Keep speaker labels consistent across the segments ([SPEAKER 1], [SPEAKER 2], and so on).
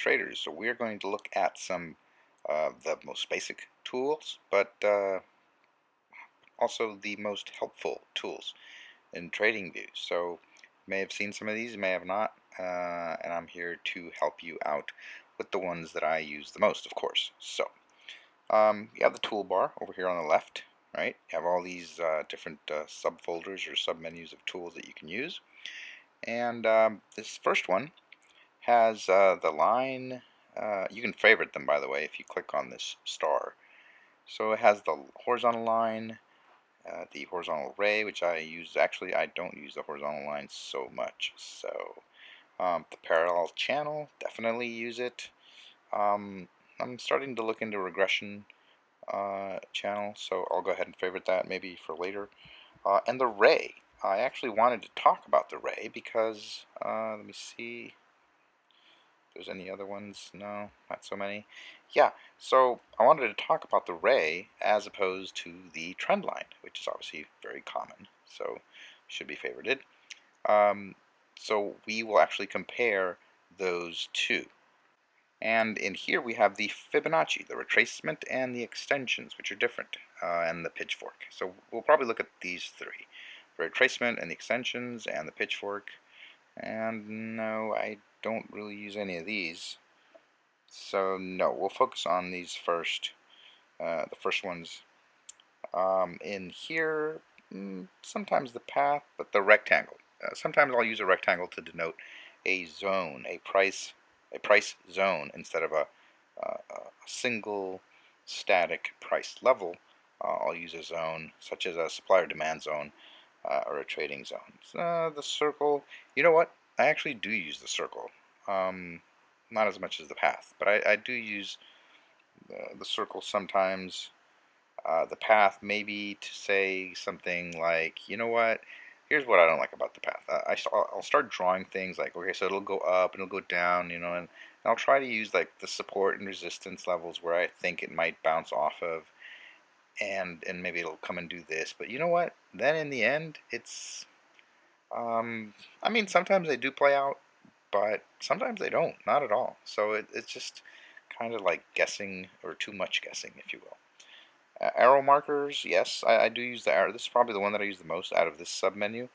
[SPEAKER 1] Okay, X-Traders, so we're going to look at some of uh, the most basic tools, but uh, also the most helpful tools in TradingView. So you may have seen some of these, you may have not, uh, and I'm here to help you out with the ones that I use the most, of course. So um, you have the toolbar over here on the left, right? You have all these uh, different uh, subfolders or submenus of tools that you can use. And um, this first one has uh, the line, uh, you can favorite them by the way if you click on this star. So it has the horizontal line, uh, the horizontal ray, which I use, actually I don't use the horizontal line so much. So um, the parallel channel, definitely use it. Um, I'm starting to look into regression uh, channel, so I'll go ahead and favorite that maybe for later. Uh, and the ray, I actually wanted to talk about the ray because, uh, let me see, there's any other ones. No, not so many. Yeah, so I wanted to talk about the ray as opposed to the trend line, which is obviously very common, so should be favorited. Um, so we will actually compare those two. And in here we have the Fibonacci, the retracement, and the extensions, which are different, uh, and the pitchfork. So we'll probably look at these three. The retracement and the extensions and the pitchfork. And no, I don't really use any of these. So no, we'll focus on these first, uh, the first ones. Um, in here, mm, sometimes the path, but the rectangle. Uh, sometimes I'll use a rectangle to denote a zone, a price, a price zone instead of a, uh, a single static price level. Uh, I'll use a zone such as a supplier demand zone uh, or a trading zone. The circle, you know what? I actually do use the circle. Um, not as much as the path, but I, I do use the, circle sometimes. Uh, the path maybe to say something like, you know what, here's what I don't like about the path. I, I'll start drawing things like, okay, so it'll go up and it'll go down, you know, and, and I'll try to use like the support and resistance levels where I think it might bounce off of and and maybe it'll come and do this. But you know what? Then in the end, it's um, I mean, sometimes they do play out, but sometimes they don't, not at all. So it, it's just kind of like guessing, or too much guessing, if you will. Uh, arrow markers, yes, I, I, do use the arrow. This is probably the one that I use the most out of this submenu.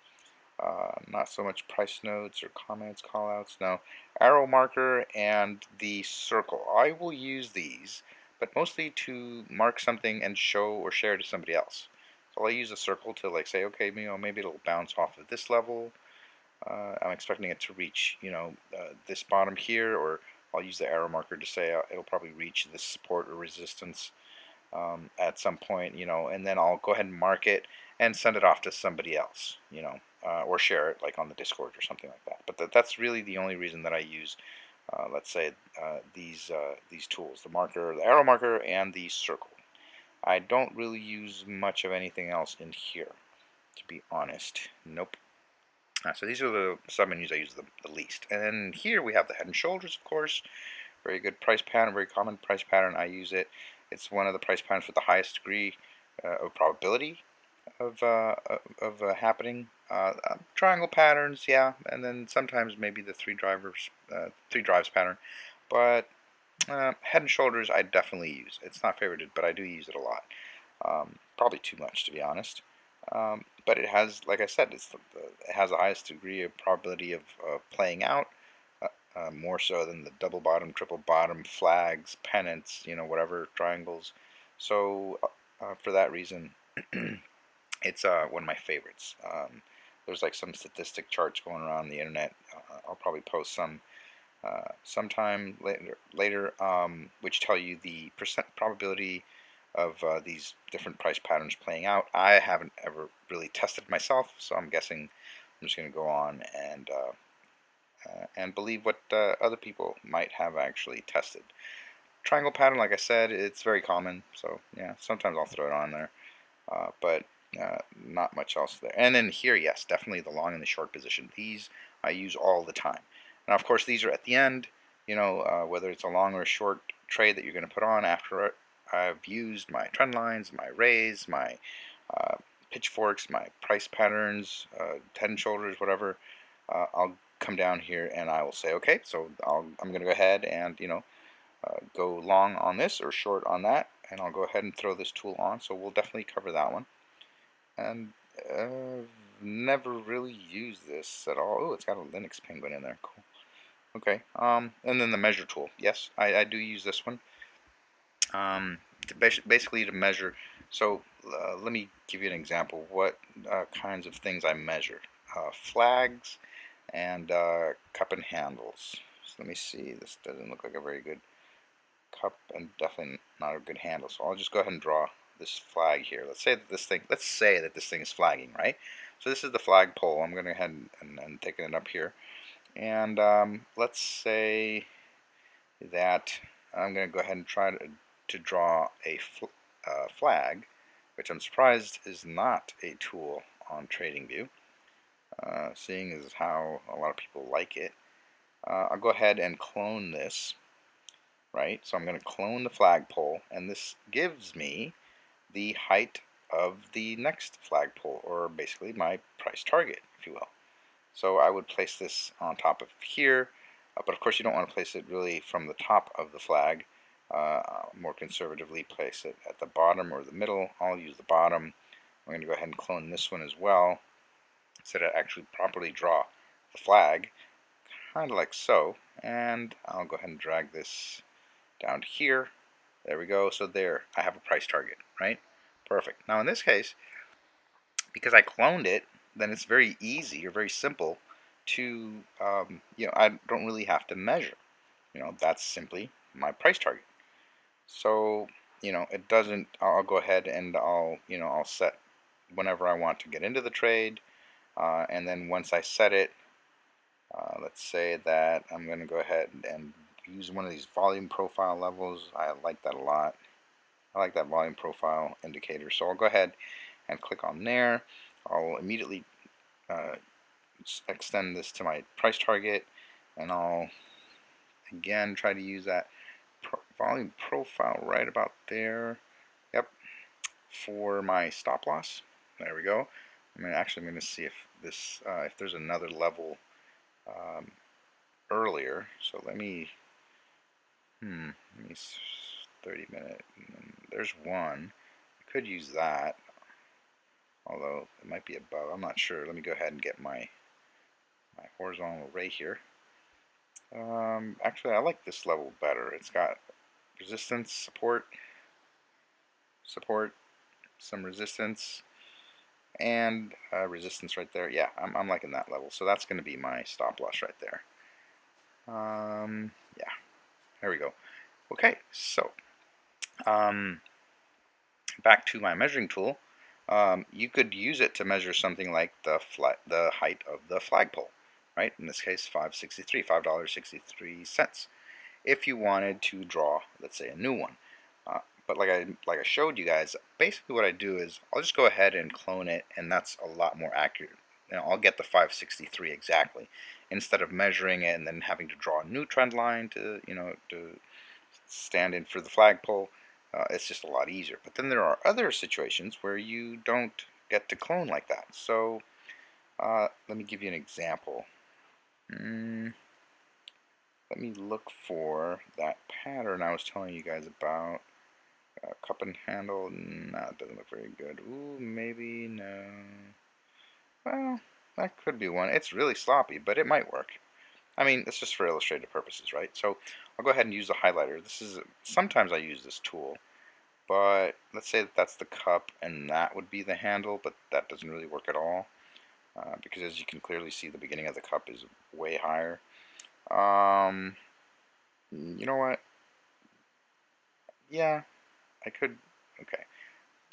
[SPEAKER 1] Uh, not so much price notes or comments, callouts, no. Arrow marker and the circle. I will use these, but mostly to mark something and show or share to somebody else. So I'll use a circle to like say, okay, you know, maybe it'll bounce off of this level. Uh, I'm expecting it to reach, you know, uh, this bottom here, or I'll use the arrow marker to say uh, it'll probably reach this support or resistance um, at some point, you know, and then I'll go ahead and mark it and send it off to somebody else, you know, uh, or share it like on the Discord or something like that. But th that's really the only reason that I use, uh, let's say, uh, these these tools: the marker, the arrow marker, and the circle. I don't really use much of anything else in here, to be honest. Nope. Uh, so these are the submenus I use the, the, least. And then here we have the head and shoulders, of course. Very good price pattern, very common price pattern. I use it. It's one of the price patterns with the highest degree uh, of probability of, uh, of uh, happening. Uh, uh, triangle patterns, yeah, and then sometimes maybe the three drivers, three drives pattern. But uh, head and shoulders I definitely use. It's not favorited, but I do use it a lot. Um, probably too much, to be honest. Um, but it has, like I said, it's the, it has the highest degree of probability of uh, playing out, uh, uh, more so than the double bottom, triple bottom, flags, pennants, you know, whatever, triangles. So uh, uh, for that reason, it's one of my favorites. Um, there's like some statistic charts going around the internet. I'll probably post some uh, sometime later, later um, which tell you the percent probability of uh, these different price patterns playing out. I haven't ever really tested myself, so I'm guessing I'm just going to go on and uh, uh and believe what uh, other people might have actually tested. Triangle pattern, like I said, it's very common, so yeah, sometimes I'll throw it on there, but not much else there. And then here, yes, definitely the long and the short position. These I use all the time. Now, of course, these are at the end, you know, uh, whether it's a long or a short trade that you're going to put on after I've used my trend lines, my rays, my uh, pitchforks, my price patterns, uh, head and shoulders, whatever. Uh, I'll come down here and I will say, okay, so i am going to go ahead and, you know, uh, go long on this or short on that, and I'll go ahead and throw this tool on, so we'll definitely cover that one. And uh, never really used this at all. Oh, it's got a Linux penguin in there. Cool. Okay. Um, and then the measure tool. Yes, I, I do use this one. Um, to basically to measure. So uh, let me give you an example. What uh, kinds of things I measure? Uh, flags and uh, cup and handles. So let me see. This doesn't look like a very good cup and definitely not a good handle. So I'll just go ahead and draw this flag here. Let's say that this thing. Let's say that this thing is flagging, right? So this is the flag pole. I'm going to go ahead and, and, and taking it up here. And um, let's say that I'm going to go ahead and try to, to draw a fl uh, flag, which I'm surprised is not a tool on TradingView, uh, seeing as how a lot of people like it. Uh, I'll go ahead and clone this, right? So I'm going to clone the flagpole, and this gives me the height of the next flagpole, or basically my price target, if you will. So I would place this on top of here, uh, but of course you don't want to place it really from the top of the flag. Uh, more conservatively place it at the bottom or the middle. I'll use the bottom. I'm going to go ahead and clone this one as well so that actually properly draw the flag, kind of like so. And I'll go ahead and drag this down to here. There we go. So there, I have a price target, right? Perfect. Now in this case, because I cloned it, then it's very easy or very simple to, um, you know, I don't really have to measure. You know, that's simply my price target. So, you know, it doesn't, I'll go ahead and I'll, you know, I'll set whenever I want to get into the trade. Uh, and then once I set it, uh, let's say that I'm going to go ahead and use one of these volume profile levels. I like that a lot. I like that volume profile indicator. So I'll go ahead and click on there. I'll immediately uh, extend this to my price target and I'll again try to use that pro volume profile right about there. Yep, for my stop loss. There we go. I mean, actually, I'm going to see if this, uh, if there's another level um, earlier. So let me, hmm, let me 30 minute. There's one. I could use that, although it might be above. I'm not sure. Let me go ahead and get my my horizontal ray here. Um, actually, I like this level better. It's got resistance, support, support, some resistance, and uh, resistance right there. Yeah, I'm, I'm liking that level. So that's going to be my stop loss right there. Um, yeah, there we go. Okay, so um, back to my measuring tool, um, you could use it to measure something like the the height of the flagpole, right? In this case, 563, $5.63. If you wanted to draw, let's say, a new one. Uh, but like I like I showed you guys, basically what I do is I'll just go ahead and clone it, and that's a lot more accurate. Know, I'll get the 563 exactly instead of measuring it and then having to draw a new trend line to you know to stand in for the flagpole uh, it's just a lot easier. But then there are other situations where you don't get to clone like that. So uh, let me give you an example. Mm, let me look for that pattern I was telling you guys about. Uh, cup and handle, nah, it doesn't look very good. Ooh, maybe, no. Well, that could be one. It's really sloppy, but it might work. I mean, it's just for illustrative purposes, right? So I'll go ahead and use the highlighter. This is Sometimes I use this tool, but let's say that that's the cup and that would be the handle, but that doesn't really work at all. Uh, because as you can clearly see, the beginning of the cup is way higher. Um, you know what? Yeah, I could, okay.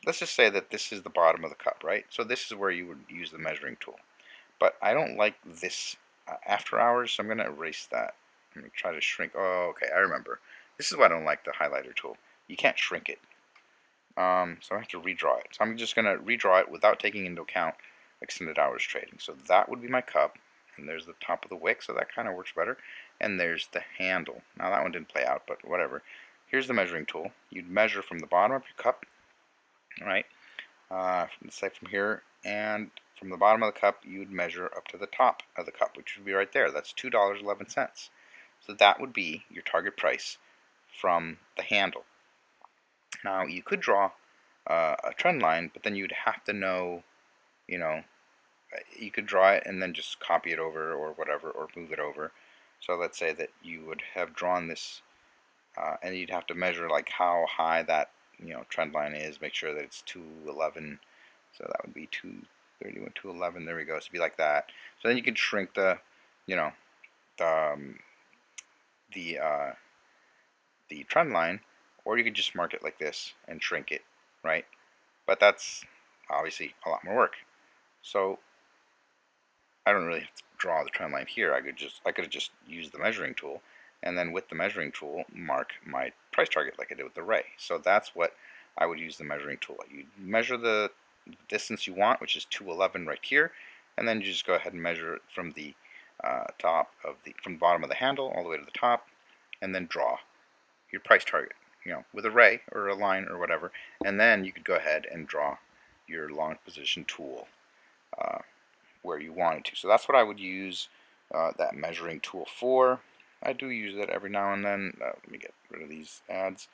[SPEAKER 1] Let's just say that this is the bottom of the cup, right? So this is where you would use the measuring tool. But I don't like this uh, after hours, so I'm going to erase that. I'm going to try to shrink. Oh, okay, I remember. This is why I don't like the highlighter tool. You can't shrink it. Um, so I have to redraw it. So I'm just going to redraw it without taking into account extended hours trading. So that would be my cup. And there's the top of the wick, so that kind of works better. And there's the handle. Now that one didn't play out, but whatever. Here's the measuring tool. You'd measure from the bottom of your cup, right? Uh, let's say from here and from the bottom of the cup, you would measure up to the top of the cup, which would be right there. That's $2.11. So that would be your target price from the handle. Now, you could draw uh, a trend line, but then you'd have to know, you know, you could draw it and then just copy it over or whatever, or move it over. So let's say that you would have drawn this, uh, and you'd have to measure like how high that you know trend line is. Make sure that it's 211. So that would be 231, 211. There we go. So it'd be like that. So then you can shrink the, you know, the um, the uh, the trend line, or you could just mark it like this and shrink it, right? But that's obviously a lot more work. So I don't really have to draw the trend line here. I could just I could have just used the measuring tool and then with the measuring tool mark my price target like I did with the ray. So that's what I would use the measuring tool. You measure the distance you want, which is 211 right here, and then you just go ahead and measure it from the uh, top of the from the bottom of the handle all the way to the top, and then draw your price target, you know, with a ray or a line or whatever, and then you could go ahead and draw your long position tool. Uh, where you wanted to. So that's what I would use uh, that measuring tool for. I do use that every now and then. Uh, let me get rid of these ads.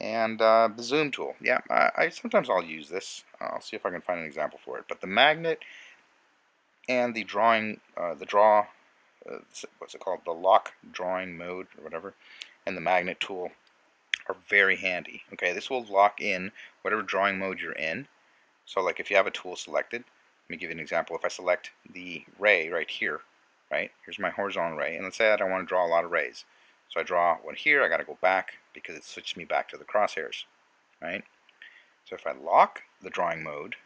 [SPEAKER 1] And uh, the zoom tool. Yeah, I, I, sometimes I'll use this. I'll see if I can find an example for it. But the magnet and the drawing, uh, the draw, uh, what's it called? The lock drawing mode or whatever, and the magnet tool are very handy. Okay, this will lock in whatever drawing mode you're in. So like if you have a tool selected, me give you an example. If I select the ray right here, right, here's my horizontal ray, and let's say that I want to draw a lot of rays. So I draw one here, I got to go back because it switched me back to the crosshairs, right? So if I lock the drawing mode,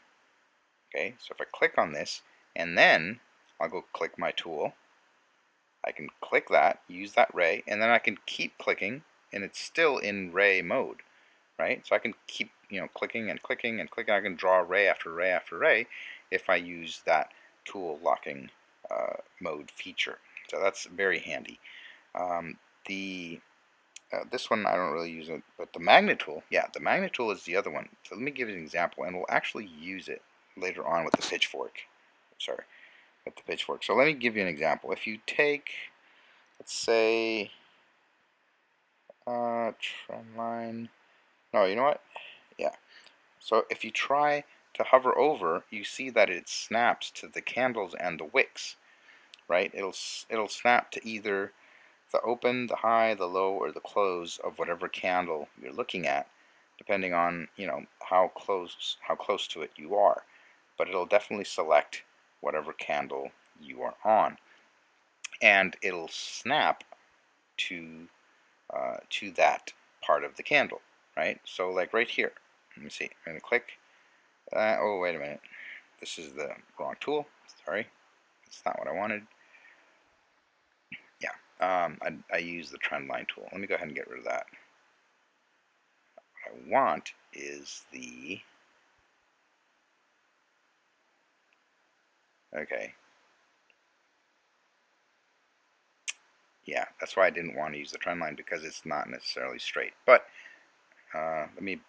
[SPEAKER 1] okay, so if I click on this, and then I'll go click my tool, I can click that, use that ray, and then I can keep clicking, and it's still in ray mode, right? So I can keep, you know, clicking and clicking and clicking. I can draw ray after ray after ray, if I use that tool locking uh, mode feature. So that's very handy. Um, the uh, this one I don't really use it, but the magnet tool, yeah, the magnet tool is the other one. So let me give you an example, and we'll actually use it later on with the pitchfork. Sorry, with the pitchfork. So let me give you an example. If you take, let's say, uh, trend line. No, you know what? Yeah. So if you try to hover over, you see that it snaps to the candles and the wicks, right? It'll, it'll snap to either the open, the high, the low, or the close of whatever candle you're looking at, depending on, you know, how close, how close to it you are. But it'll definitely select whatever candle you are on. And it'll snap to, uh, to that part of the candle, right? So like right here, let me see, I'm going to click uh, oh, wait a minute. This is the wrong tool. Sorry. That's not what I wanted. Yeah, um, I, I use the trend line tool. Let me go ahead and get rid of that. What I want is the... Okay. Yeah, that's why I didn't want to use the trend line because it's not necessarily straight. But uh, let me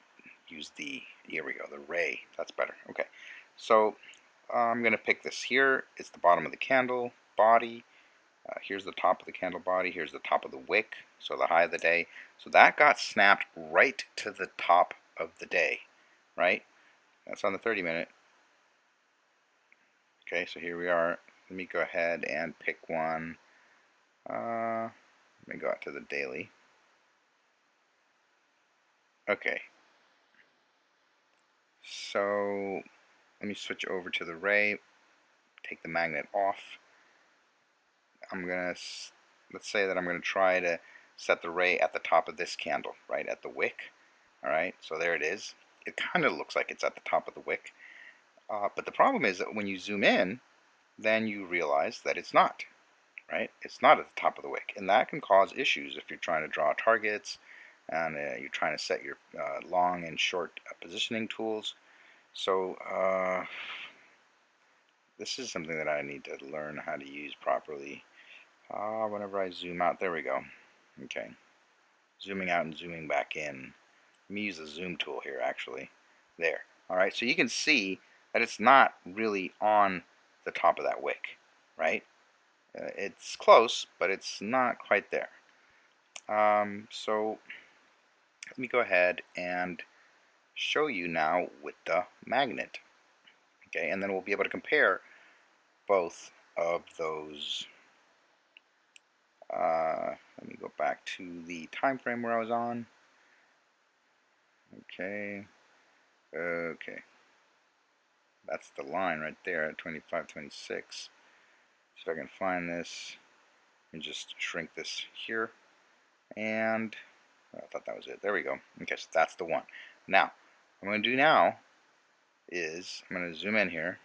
[SPEAKER 1] use the, here we go, the ray. That's better. Okay. So I'm going to pick this here. It's the bottom of the candle body. Uh, here's the top of the candle body. Here's the top of the wick. So the high of the day. So that got snapped right to the top of the day. Right? That's on the 30 minute. Okay, so here we are. Let me go ahead and pick one. Uh, let me go out to the daily. Okay, so let me switch over to the ray, take the magnet off. I'm to, let's say that I'm to try to set the ray at the top of this candle, right at the wick. Alright, so there it is. It kind of looks like it's at the top of the wick. Uh, but the problem is that when you zoom in, then you realize that it's not, right? It's not at the top of the wick. And that can cause issues if you're trying to draw targets, and uh, you're trying to set your uh, long and short uh, positioning tools. So uh, this is something that I need to learn how to use properly. Uh, whenever I zoom out, there we go. Okay, zooming out and zooming back in. Let me use the zoom tool here actually. There. Alright, so you can see that it's not really on the top of that wick, right? Uh, it's close, but it's not quite there. Um, so let me go ahead and show you now with the magnet. Okay, and then we'll be able to compare both of those. Uh, let me go back to the time frame where I was on. Okay. Okay. That's the line right there at 25, 26. So I can find this and just shrink this here. And I thought that was it. There we go. Okay, so that's the one. Now, what I'm going to do now is I'm going to zoom in here.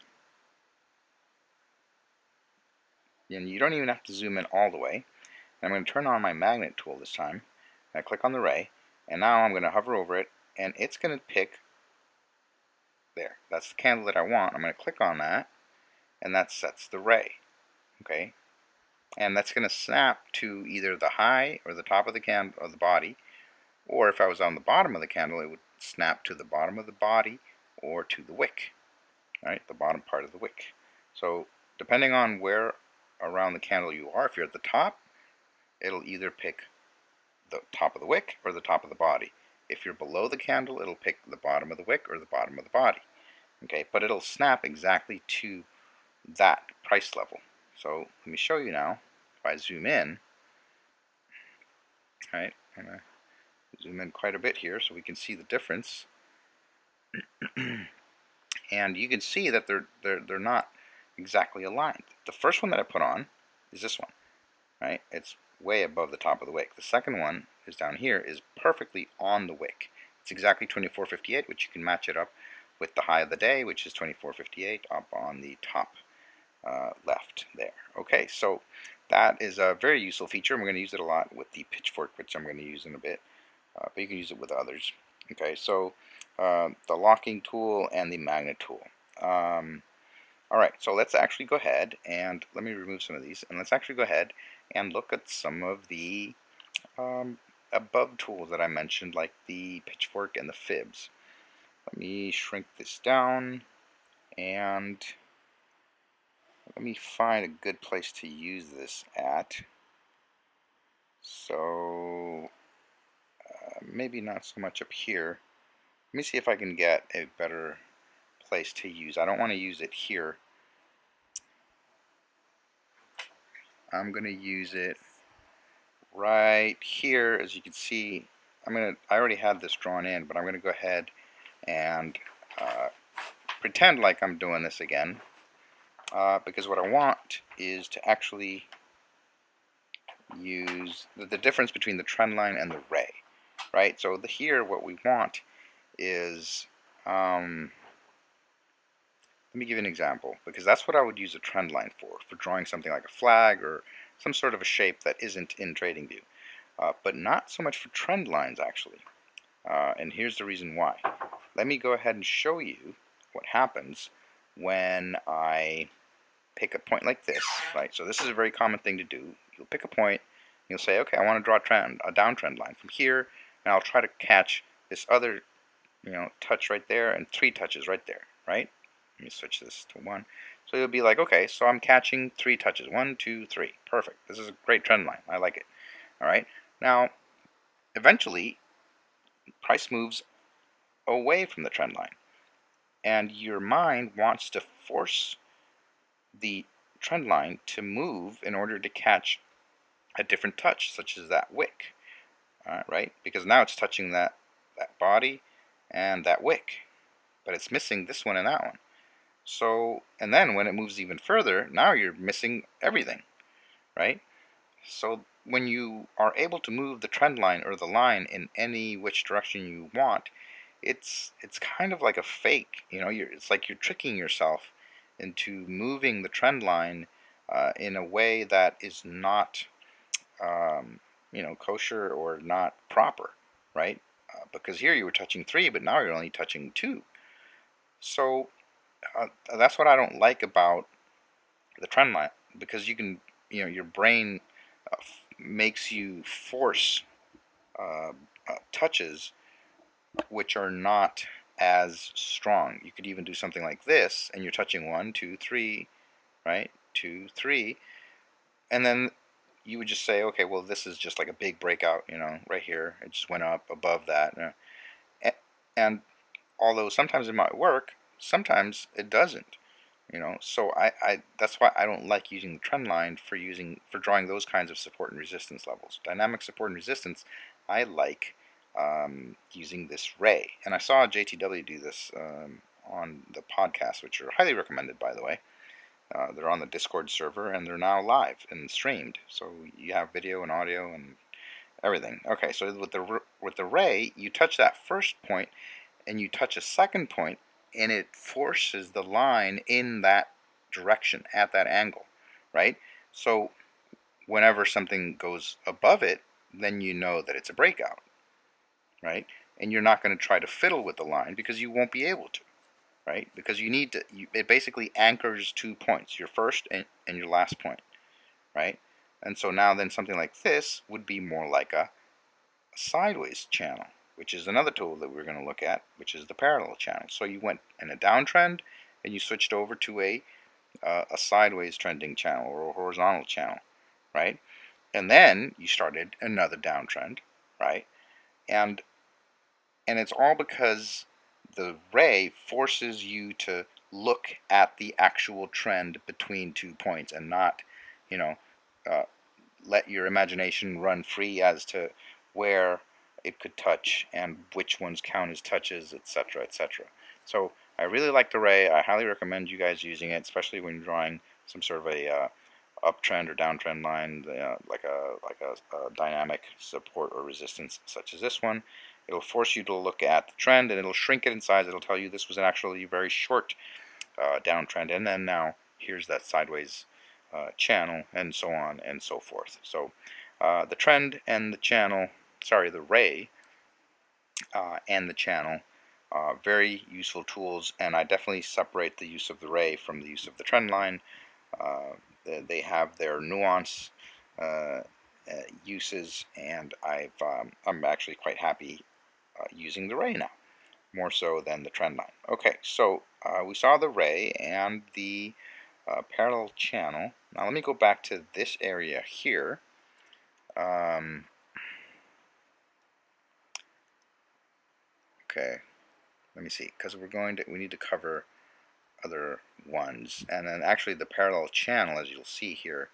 [SPEAKER 1] And you don't even have to zoom in all the way. And I'm going to turn on my magnet tool this time. I click on the ray, and now I'm going to hover over it, and it's going to pick there. That's the candle that I want. I'm going to click on that, and that sets the ray. Okay, and that's going to snap to either the high or the top of the candle of the body, or if I was on the bottom of the candle, it would snap to the bottom of the body or to the wick, right? The bottom part of the wick. So depending on where around the candle you are, if you're at the top, it'll either pick the top of the wick or the top of the body. If you're below the candle, it'll pick the bottom of the wick or the bottom of the body. Okay, but it'll snap exactly to that price level. So let me show you now. If I zoom in, right, zoom in quite a bit here so we can see the difference. and you can see that they're, they're, they're not exactly aligned. The first one that I put on is this one, right? It's way above the top of the wick. The second one is down here is perfectly on the wick. It's exactly 2458, which you can match it up with the high of the day, which is 2458, up on the top uh, left there. Okay, so that is a very useful feature. We're going to use it a lot with the pitchfork, which I'm going to use in a bit, uh, but you can use it with others. Okay, so uh, the locking tool and the magnet tool. Um, all right, so let's actually go ahead and let me remove some of these, and let's actually go ahead and look at some of the um, above tools that I mentioned, like the pitchfork and the fibs. Let me shrink this down, and let me find a good place to use this at. So, maybe not so much up here. Let me see if I can get a better place to use. I don't want to use it here. I'm going to use it right here. As you can see, I'm going to, I already have this drawn in, but I'm going to go ahead and uh, pretend like I'm doing this again. Uh, because what I want is to actually use the, the, difference between the trend line and the ray, right? So the, here what we want is, um, let me give you an example, because that's what I would use a trend line for, for drawing something like a flag or some sort of a shape that isn't in TradingView, uh, but not so much for trend lines actually. Uh, and here's the reason why. Let me go ahead and show you what happens when I pick a point like this, right? So this is a very common thing to do. You'll pick a point, you'll say, okay, I want to draw a trend, a downtrend line from here, and I'll try to catch this other, you know, touch right there and three touches right there, right? Let me switch this to one. So you'll be like, okay, so I'm catching three touches. One, two, three. Perfect. This is a great trend line. I like it. All right. Now, eventually, price moves away from the trend line. And your mind wants to force the trend line to move in order to catch a different touch, such as that wick, uh, right? Because now it's touching that, that body and that wick, but it's missing this one and that one. So, and then when it moves even further, now you're missing everything, right? So when you are able to move the trend line or the line in any which direction you want, it's it's kind of like a fake, you know. You're, it's like you're tricking yourself into moving the trend line uh, in a way that is not, um, you know, kosher or not proper, right? Uh, because here you were touching three, but now you're only touching two. So uh, that's what I don't like about the trend line because you can, you know, your brain uh, makes you force uh, uh, touches which are not as strong. You could even do something like this, and you're touching one, two, three, right? Two, three, and then you would just say, okay, well, this is just like a big breakout, you know, right here. It just went up above that. And although sometimes it might work, sometimes it doesn't. You know, so I, I that's why I don't like using the trend line for using for drawing those kinds of support and resistance levels. Dynamic support and resistance, I like um, using this ray. And I saw JTW do this um, on the podcast, which are highly recommended, by the way. Uh, they're on the Discord server and they're now live and streamed. So you have video and audio and everything. Okay, so with the with the ray, you touch that first point and you touch a second point and it forces the line in that direction at that angle, right? So whenever something goes above it, then you know that it's a breakout, right? And you're not going to try to fiddle with the line because you won't be able to right? Because you need to, you, it basically anchors two points, your first and, and your last point, right? And so now then something like this would be more like a, sideways channel, which is another tool that we're going to look at, which is the parallel channel. So you went in a downtrend and you switched over to a, uh, a sideways trending channel or a horizontal channel, right? And then you started another downtrend, right? And and it's all because the ray forces you to look at the actual trend between two points and not, you know, uh, let your imagination run free as to where it could touch and which ones count as touches, etc., etc. So I really like the ray. I highly recommend you guys using it, especially when drawing some sort of a uh, uptrend or downtrend line, uh, like a like a, a dynamic support or resistance, such as this one. It'll force you to look at the trend and it'll shrink it in size. It'll tell you this was an actually very short uh, downtrend and then now here's that sideways uh, channel and so on and so forth. So uh, the trend and the channel, sorry, the ray uh, and the channel uh, very useful tools and I definitely separate the use of the ray from the use of the trend line. Uh, they have their nuance uses and I've um, I'm actually quite happy uh, using the ray now, more so than the trend line. Okay, so uh, we saw the ray and the uh, parallel channel. Now let me go back to this area here. Um, okay, let me see, because we're going to, we need to cover other ones. And then actually the parallel channel, as you'll see here,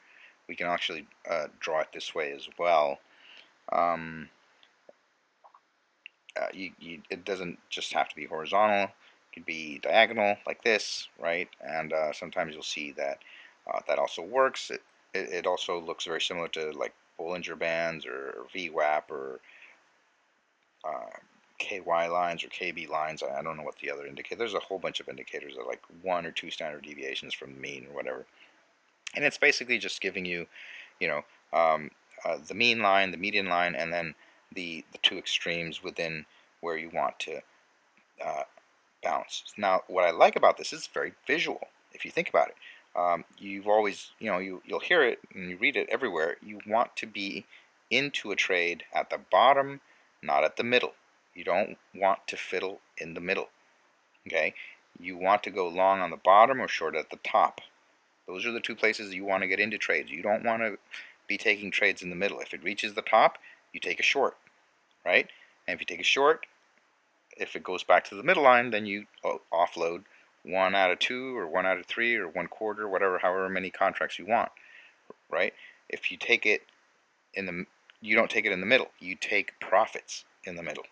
[SPEAKER 1] we can actually uh, draw it this way as well. Um, uh, you, you, it doesn't just have to be horizontal. It could be diagonal like this, right? And uh, sometimes you'll see that uh, that also works. It, it, it, also looks very similar to like Bollinger Bands or, or VWAP or uh, KY lines or KB lines. I, don't know what the other indicator. There's a whole bunch of indicators that like one or two standard deviations from the mean or whatever. And it's basically just giving you, you know, um, uh, the mean line, the median line, and then the, the two extremes within where you want to uh, bounce. Now, what I like about this is it's very visual, if you think about it. Um, you've always, you know, you, you'll hear it and you read it everywhere. You want to be into a trade at the bottom, not at the middle. You don't want to fiddle in the middle. Okay? You want to go long on the bottom or short at the top. Those are the two places you want to get into trades. You don't want to be taking trades in the middle. If it reaches the top, you take a short, right? And if you take a short, if it goes back to the middle line, then you uh, offload one out of two or one out of three or one quarter, whatever, however many contracts you want, right? If you take it in the, you don't take it in the middle. You take profits in the middle,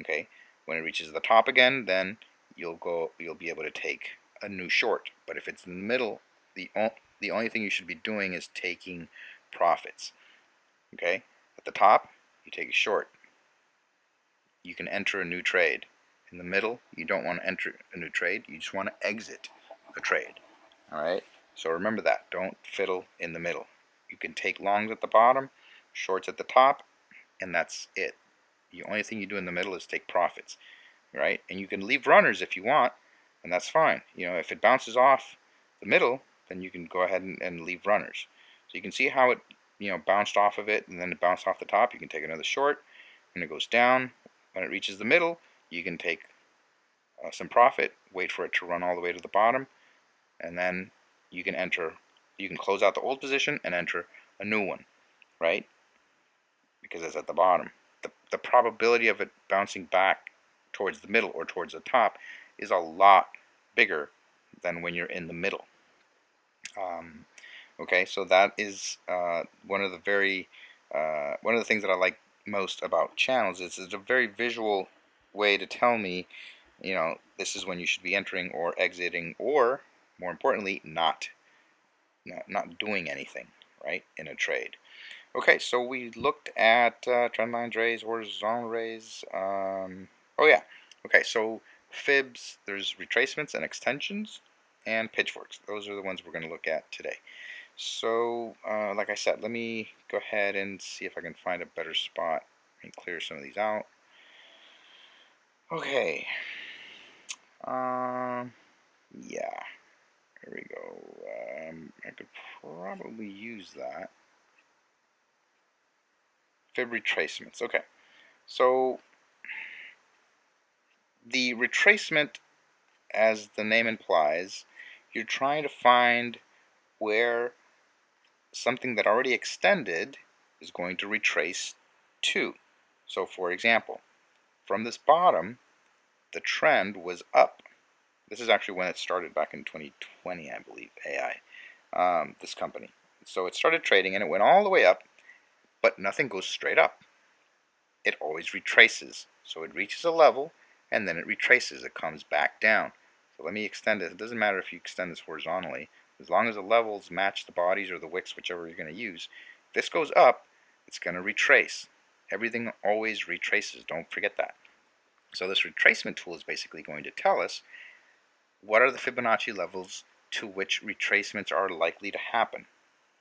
[SPEAKER 1] okay? When it reaches the top again, then you'll go, you'll be able to take a new short. But if it's in the middle, the, the only thing you should be doing is taking profits, okay? At the top, you take a short. You can enter a new trade. In the middle, you don't want to enter a new trade. You just want to exit a trade. All right? So remember that. Don't fiddle in the middle. You can take longs at the bottom, shorts at the top, and that's it. The only thing you do in the middle is take profits. Right? And you can leave runners if you want, and that's fine. You know, if it bounces off the middle, then you can go ahead and, and leave runners. So you can see how it you know, bounced off of it and then it bounced off the top, you can take another short. and it goes down, when it reaches the middle, you can take uh, some profit, wait for it to run all the way to the bottom, and then you can enter, you can close out the old position and enter a new one, right? Because it's at the bottom. The, probability of it bouncing back towards the middle or towards the top is a lot bigger than when you're in the middle. Um, okay, so that is uh, one of the very, uh, one of the things that I like most about channels is it's a very visual way to tell me, you know, this is when you should be entering or exiting or, more importantly, not, not doing anything, right, in a trade. Okay, so we looked at uh, trend lines rays, horizontal rays. Um, oh yeah, okay, so fibs, there's retracements and extensions, and pitchforks. Those are the ones we're going to look at today. So, uh, like I said, let me go ahead and see if I can find a better spot and clear some of these out. Okay. Um, yeah. Here we go. Um, I could probably use that. Fib retracements. Okay. So, the retracement, as the name implies, you're trying to find where something that already extended is going to retrace to. So for example, from this bottom, the trend was up. This is actually when it started back in 2020, I believe, AI, um, this company. So it started trading and it went all the way up, but nothing goes straight up. It always retraces. So it reaches a level and then it retraces. It comes back down. So let me extend it. It doesn't matter if you extend this horizontally. As long as the levels match the bodies or the wicks, whichever you're going to use. If this goes up, it's going to retrace. Everything always retraces. Don't forget that. So this retracement tool is basically going to tell us what are the Fibonacci levels to which retracements are likely to happen.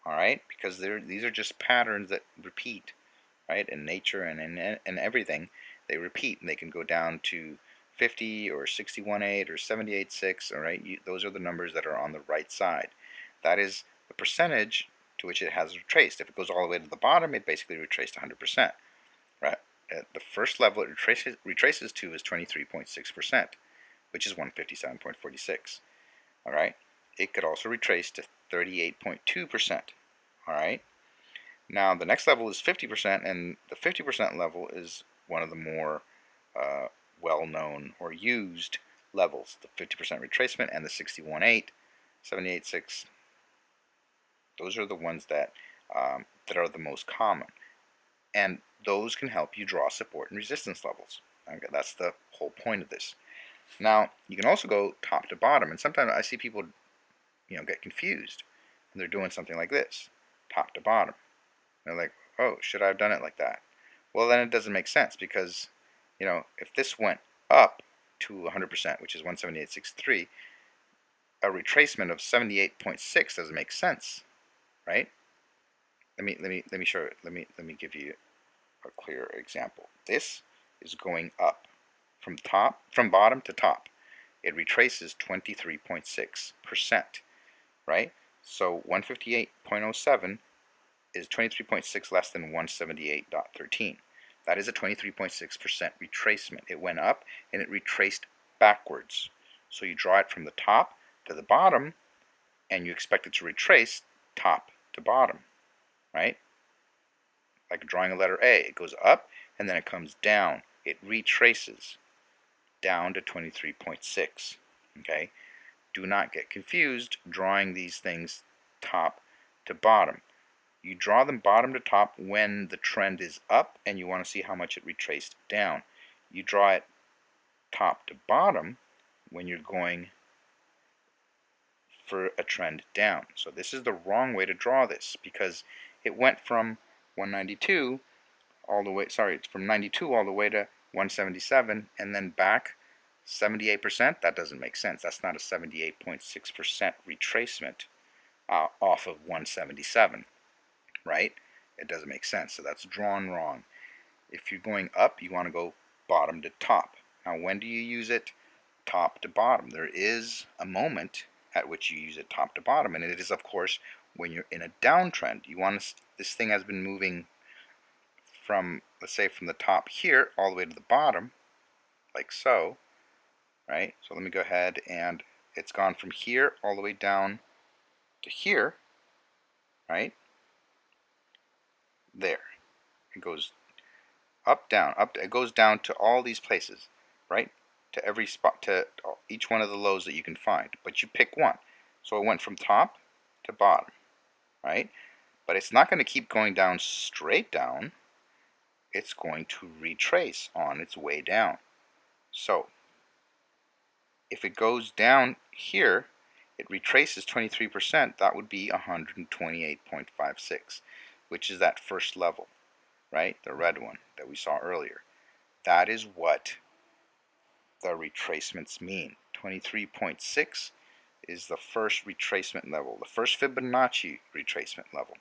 [SPEAKER 1] All right, because these are just patterns that repeat, right? In nature and in, in everything, they repeat, and they can go down to 50 or 61.8 or 78.6, all right? You, those are the numbers that are on the right side. That is the percentage to which it has retraced. If it goes all the way to the bottom, it basically retraced 100%, right? At the first level it retraces, retraces to is 23.6%, which is 157.46, all right? It could also retrace to 38.2%, all right? Now the next level is 50%, and the 50% level is one of the more uh, well-known or used levels, the 50% retracement and the 61.8, 78.6. Those are the ones that um, that are the most common, and those can help you draw support and resistance levels. Okay, that's the whole point of this. Now you can also go top to bottom, and sometimes I see people, you know, get confused, and they're doing something like this, top to bottom. they're like, oh, should I have done it like that? Well, then it doesn't make sense because you know, if this went up to 100%, which is 178.63, a retracement of 78.6 doesn't make sense, right? Let me let me let me show it. Let me let me give you a clear example. This is going up from top from bottom to top. It retraces 23.6%, right? So 158.07 is 23.6 less than 178.13. That is a 23.6% retracement. It went up and it retraced backwards. So you draw it from the top to the bottom and you expect it to retrace top to bottom, right? Like drawing a letter A. It goes up and then it comes down. It retraces down to 23.6, okay? Do not get confused drawing these things top to bottom. You draw them bottom to top when the trend is up and you want to see how much it retraced down. You draw it top to bottom when you're going for a trend down. So this is the wrong way to draw this because it went from 192 all the way, sorry, it's from 92 all the way to 177 and then back 78%. That doesn't make sense. That's not a 78.6% retracement uh, off of 177 right? It doesn't make sense. So that's drawn wrong. If you're going up, you want to go bottom to top. Now, when do you use it top to bottom? There is a moment at which you use it top to bottom, and it is, of course, when you're in a downtrend. You want to, this thing has been moving from, let's say, from the top here all the way to the bottom, like so. Right? So let me go ahead and it's gone from here all the way down to here, right? There. It goes up, down, up. It goes down to all these places, right? To every spot, to each one of the lows that you can find. But you pick one. So it went from top to bottom, right? But it's not going to keep going down straight down. It's going to retrace on its way down. So if it goes down here, it retraces 23%, that would be 128.56, which is that first level, right? The red one that we saw earlier. That is what the retracements mean. 23.6 is the first retracement level, the first Fibonacci retracement level.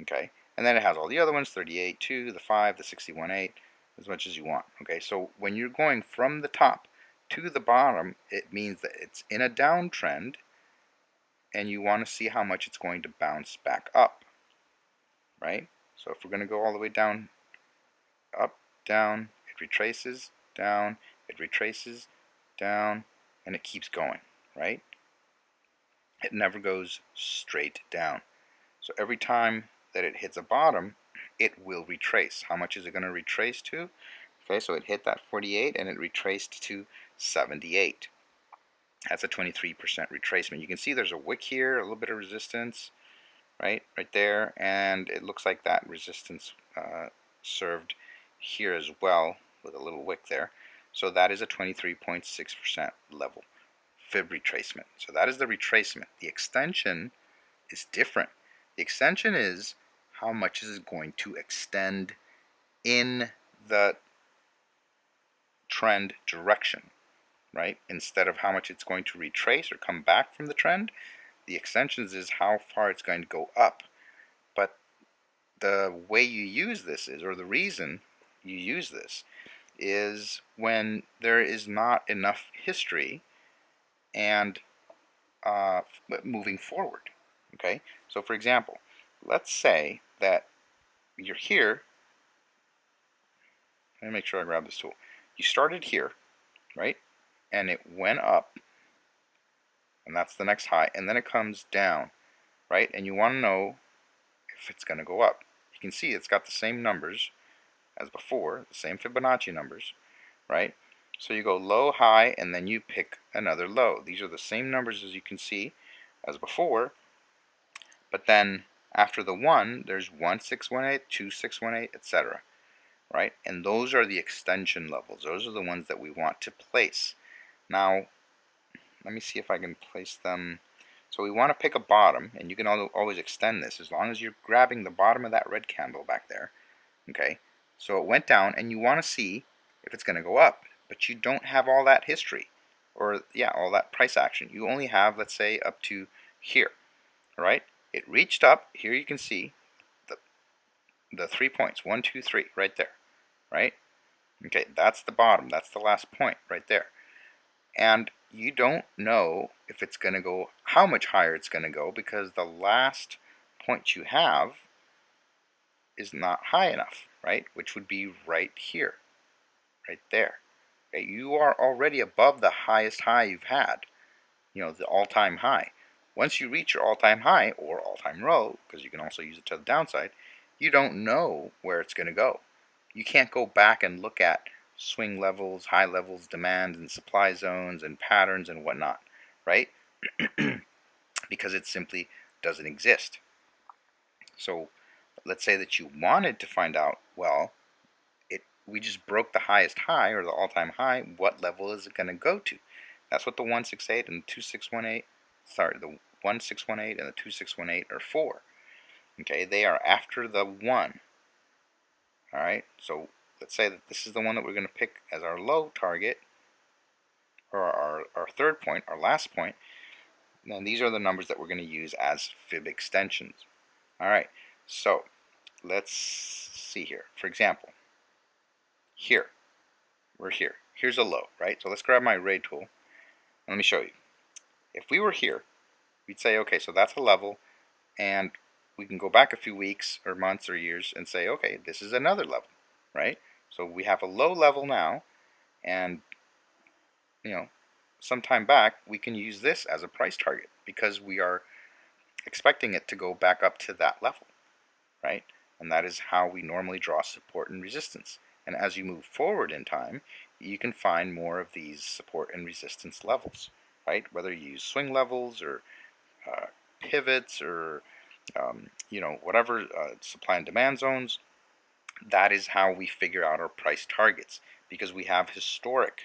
[SPEAKER 1] Okay, and then it has all the other ones, 38, 2, the 5, the 61, 8, as much as you want. Okay, so when you're going from the top to the bottom, it means that it's in a downtrend and you want to see how much it's going to bounce back up, right? So if we're going to go all the way down, up, down, it retraces, down, it retraces, down, and it keeps going, right? It never goes straight down. So every time that it hits a bottom, it will retrace. How much is it going to retrace to? Okay, so it hit that 48 and it retraced to 78. That's a 23% retracement. You can see there's a wick here, a little bit of resistance, right, right there, and it looks like that resistance uh, served here as well with a little wick there. So that is a 23.6% level fib retracement. So that is the retracement. The extension is different. The extension is how much is it going to extend in the trend direction right? Instead of how much it's going to retrace or come back from the trend, the extensions is how far it's going to go up. But the way you use this is, or the reason you use this, is when there is not enough history and uh, moving forward. Okay, so for example, let's say that you're here. Let me make sure I grab this tool. You started here, right? And it went up and that's the next high and then it comes down right? And you want to know if it's going to go up. You can see it's got the same numbers as before the same Fibonacci numbers right? So you go low high and then you pick another low. These are the same numbers as you can see as before but then after the 1 there's 1 6 1 8 2 6 1 8 etc right? And those are the extension levels. Those are the ones that we want to place now, let me see if I can place them. So we want to pick a bottom, and you can always extend this as long as you're grabbing the bottom of that red candle back there. Okay, so it went down, and you want to see if it's going to go up, but you don't have all that history, or yeah, all that price action. You only have, let's say, up to here. All right, it reached up. Here you can see the the three points, one, two, three, right there, right? Okay, that's the bottom. That's the last point right there and you don't know if it's going to go, how much higher it's going to go because the last point you have is not high enough, right? Which would be right here, right there. You are already above the highest high you've had, you know, the all-time high. Once you reach your all-time high or all-time low, because you can also use it to the downside, you don't know where it's going to go. You can't go back and look at swing levels, high levels, demand and supply zones and patterns and whatnot, right? because it simply doesn't exist. So let's say that you wanted to find out, well, it we just broke the highest high or the all-time high, what level is it going to go to? That's what the 168 and the 2618, sorry, the 1618 and the 2618 are for. Okay, they are after the 1. Alright, so let's say that this is the one that we're going to pick as our low target, or our, our third point, our last point, then these are the numbers that we're going to use as fib extensions. Alright, so let's see here. For example, here, we're here. Here's a low, right? So let's grab my ray tool, let me show you. If we were here, we'd say, okay, so that's a level, and we can go back a few weeks or months or years and say, okay, this is another level, right? So we have a low level now, and you know some time back, we can use this as a price target because we are expecting it to go back up to that level, right? And that is how we normally draw support and resistance. And as you move forward in time, you can find more of these support and resistance levels, right? Whether you use swing levels or uh, pivots or um, you know whatever uh, supply and demand zones, that is how we figure out our price targets because we have historic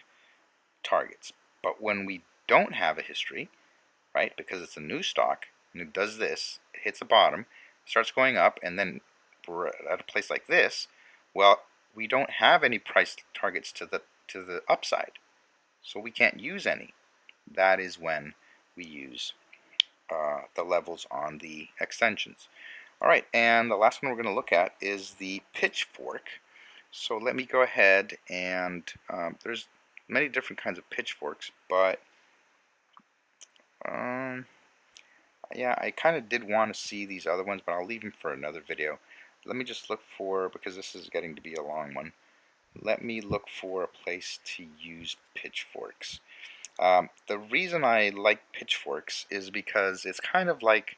[SPEAKER 1] targets. But when we don't have a history, right, because it's a new stock and it does this, it hits the bottom, starts going up, and then we're at a place like this, well, we don't have any price targets to the to the upside, so we can't use any. That is when we use uh, the levels on the extensions. Alright, and the last one we're going to look at is the pitchfork. So let me go ahead and um, there's many different kinds of pitchforks, but um, yeah, I kind of did want to see these other ones, but I'll leave them for another video. Let me just look for, because this is getting to be a long one, let me look for a place to use pitchforks. Um, the reason I like pitchforks is because it's kind of like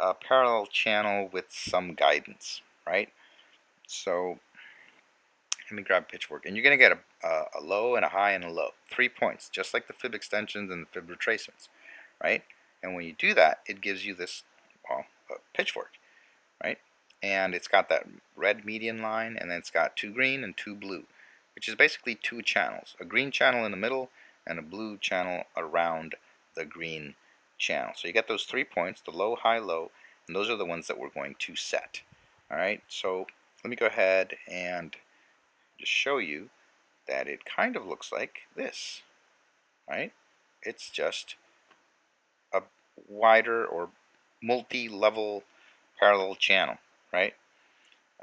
[SPEAKER 1] a parallel channel with some guidance, right? So let me grab pitchfork, and you're going to get a, a, a, low and a high and a low, three points, just like the fib extensions and the fib retracements, right? And when you do that, it gives you this well, pitchfork, right? And it's got that red median line, and then it's got two green and two blue, which is basically two channels, a green channel in the middle and a blue channel around the green channel. So you get those three points, the low, high, low, and those are the ones that we're going to set. Alright, so let me go ahead and just show you that it kind of looks like this. Right? It's just a wider or multi-level parallel channel, right?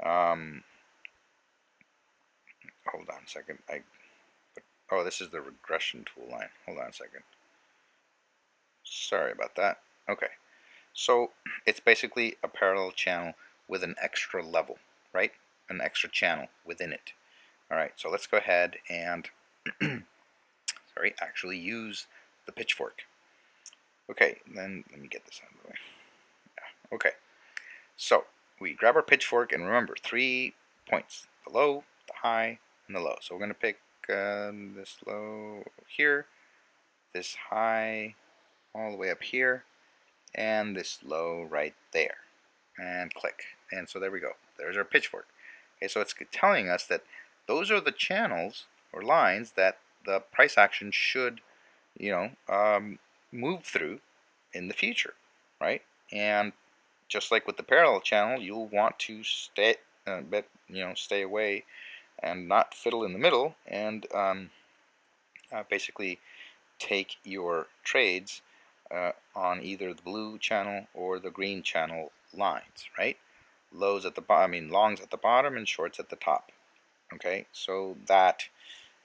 [SPEAKER 1] Um, hold on a second. I, oh, this is the regression tool line. Hold on a second. Sorry about that. Okay. So it's basically a parallel channel with an extra level, right? An extra channel within it. Alright, so let's go ahead and sorry, actually use the pitchfork. Okay, then let me get this out of the way. Yeah, okay. So we grab our pitchfork and remember three points. The low, the high, and the low. So we're going to pick uh, this low here, this high all the way up here and this low right there. And click. And so there we go. There's our pitchfork. Okay so it's telling us that those are the channels or lines that the price action should you know um, move through in the future right? And just like with the parallel channel you'll want to stay uh, you know stay away and not fiddle in the middle and um, uh, basically take your trades uh, on either the blue channel or the green channel lines, right? Lows at the bottom, I mean longs at the bottom and shorts at the top. Okay, so that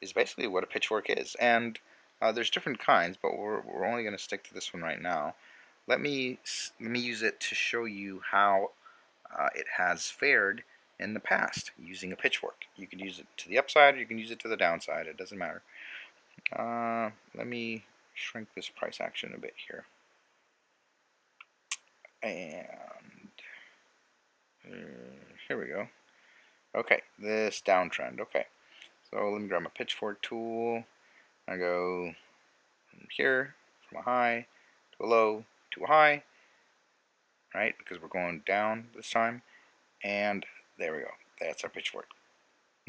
[SPEAKER 1] is basically what a pitchfork is. And uh, there's different kinds, but we're, we're only going to stick to this one right now. Let me, let me use it to show you how uh, it has fared in the past using a pitchfork. You can use it to the upside or you can use it to the downside. It doesn't matter. Uh, let me shrink this price action a bit here. And uh, here we go. Okay, this downtrend. Okay, so let me grab my pitchfork tool. I go from here, from a high to a low to a high, right? Because we're going down this time. And there we go. That's our pitchfork.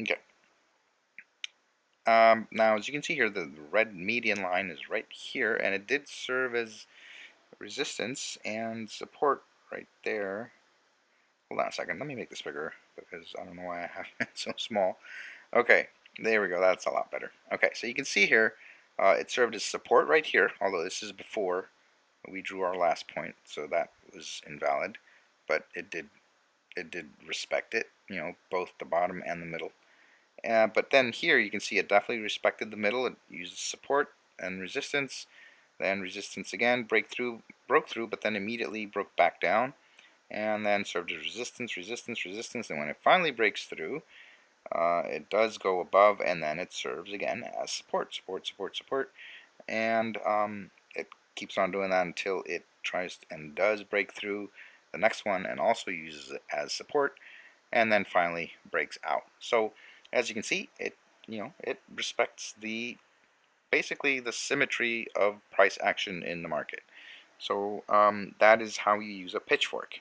[SPEAKER 1] Okay. Um, now, as you can see here, the red median line is right here, and it did serve as resistance and support right there. Hold on a second. Let me make this bigger because I don't know why I have it so small. Okay, there we go. That's a lot better. Okay, so you can see here, uh, it served as support right here, although this is before we drew our last point, so that was invalid. But it did, it did respect it, you know, both the bottom and the middle. Uh, but then here you can see it definitely respected the middle. It uses support and resistance. Then resistance again, breakthrough, broke through, but then immediately broke back down. And then served as resistance, resistance, resistance. And when it finally breaks through, uh, it does go above and then it serves again as support, support, support, support. and um, it keeps on doing that until it tries and does break through the next one and also uses it as support and then finally breaks out. So as you can see it you know it respects the basically the symmetry of price action in the market. So um, that is how you use a pitchfork.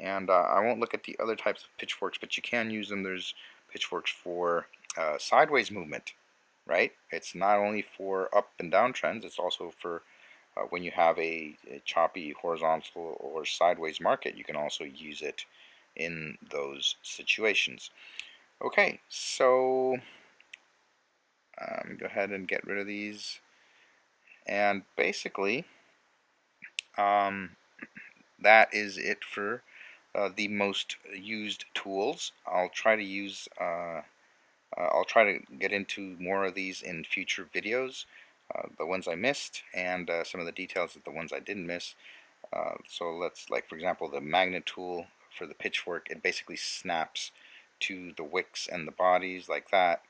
[SPEAKER 1] And uh, I won't look at the other types of pitchforks, but you can use them. There's pitchforks for uh, sideways movement, right? It's not only for up and down trends, it's also for uh, when you have a, a, choppy horizontal or sideways market, you can also use it in those situations. Okay, so um, go ahead and get rid of these. And basically, um, that is it for uh, the most used tools. I'll try to use, uh, uh, I'll try to get into more of these in future videos. Uh, the ones I missed and uh, some of the details of the ones I didn't miss. Uh, so let's, like for example, the magnet tool for the pitchfork, it basically snaps to the wicks and the bodies like that.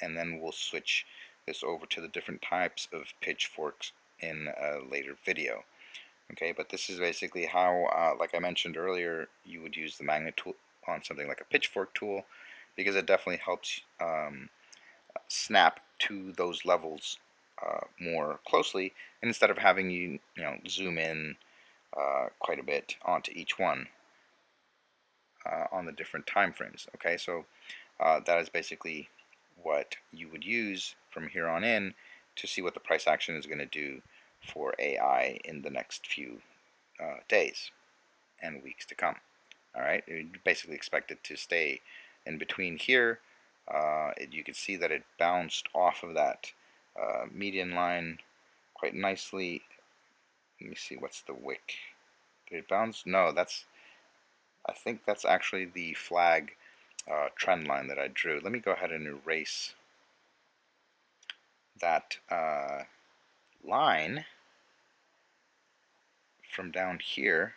[SPEAKER 1] and then we'll switch this over to the different types of pitchforks in a later video. Okay, but this is basically how, uh, like I mentioned earlier, you would use the magnet tool on something like a pitchfork tool because it definitely helps um, snap to those levels uh, more closely instead of having you, you know, zoom in uh, quite a bit onto each one uh, on the different time frames. Okay, so uh, that is basically what you would use from here on in to see what the price action is going to do for AI in the next few uh, days and weeks to come. All right, you basically expect it to stay in between here. Uh, it, you can see that it bounced off of that uh, median line quite nicely. Let me see, what's the wick? Did it bounce? No, that's, I think that's actually the flag uh, trend line that I drew. Let me go ahead and erase that uh, line from down here.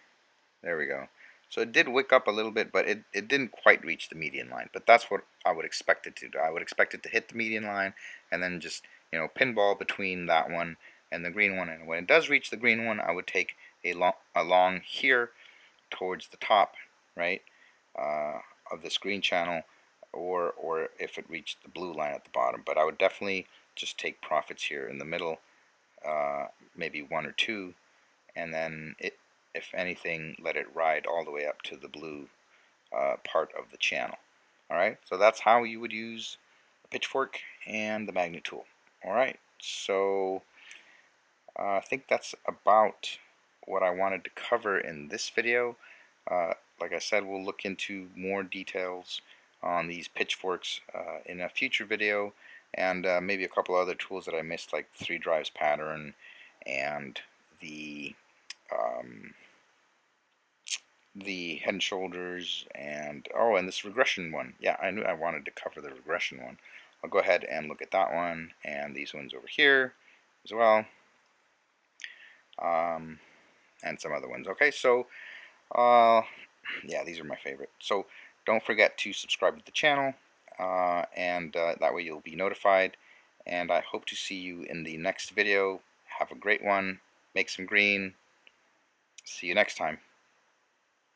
[SPEAKER 1] There we go. So it did wick up a little bit, but it, it didn't quite reach the median line. But that's what I would expect it to do. I would expect it to hit the median line and then just, you know, pinball between that one and the green one. And when it does reach the green one, I would take a long, along here towards the top, right, uh, of this green channel, or, or if it reached the blue line at the bottom. But I would definitely just take profits here in the middle, uh, maybe one or two, and then it, if anything, let it ride all the way up to the blue uh, part of the channel. Alright, so that's how you would use a pitchfork and the magnet tool. Alright, so uh, I think that's about what I wanted to cover in this video. Uh, like I said, we'll look into more details on these pitchforks uh, in a future video and uh, maybe a couple other tools that I missed like three drives pattern and the um, the head and shoulders and oh and this regression one. Yeah I knew I wanted to cover the regression one. I'll go ahead and look at that one and these ones over here as well um, and some other ones. Okay so uh, yeah these are my favorite. So don't forget to subscribe to the channel uh, and uh, that way you'll be notified and I hope to see you in the next video. Have a great one. Make some green. See you next time.